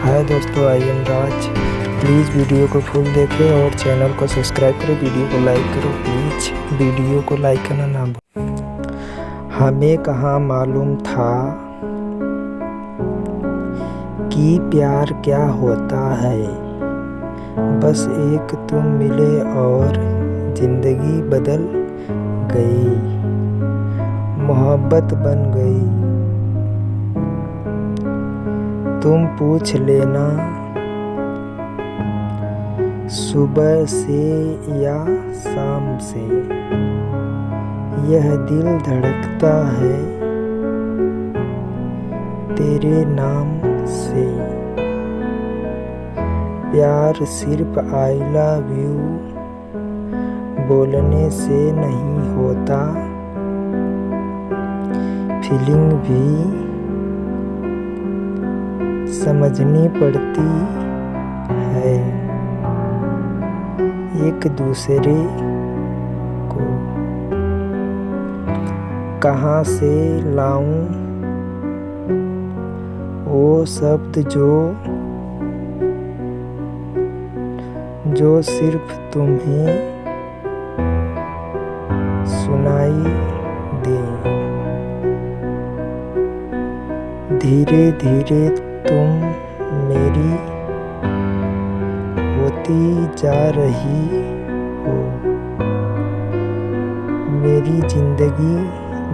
हाय दोस्तों, I am Raj. Please video को full देखें और चैनल को सब्सक्राइब करो, वीडियो को लाइक करो, प्लीज़। वीडियो को लाइक करना ना भूल। हमें कहाँ मालूम था कि प्यार क्या होता है? बस एक तुम मिले और ज़िंदगी बदल गई। मोहब्बत बन गई। तुम पूछ लेना। सुबह से या शाम से। यह दिल धड़कता है तेरे नाम से। प्यार सिर्फ़ आई लव यू बोलने से नहीं होता। फीलिंग भी समझनी पड़ती है। एक दूसरे को कहाँ से लाऊं? वो शब्द जो जो सिर्फ़ तुम्हें सुनाई दे। धीरे धीरे तुम मेरी होती जा रही हो। मेरी ज़िंदगी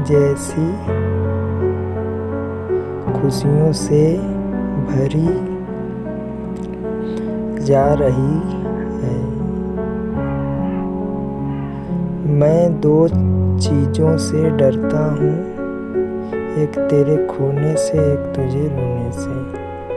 जैसी खुशियों से भरी जा रही है। मैं दो चीज़ों से डरता हूँ। एक तेरे खोने से एक तुझे रोने से।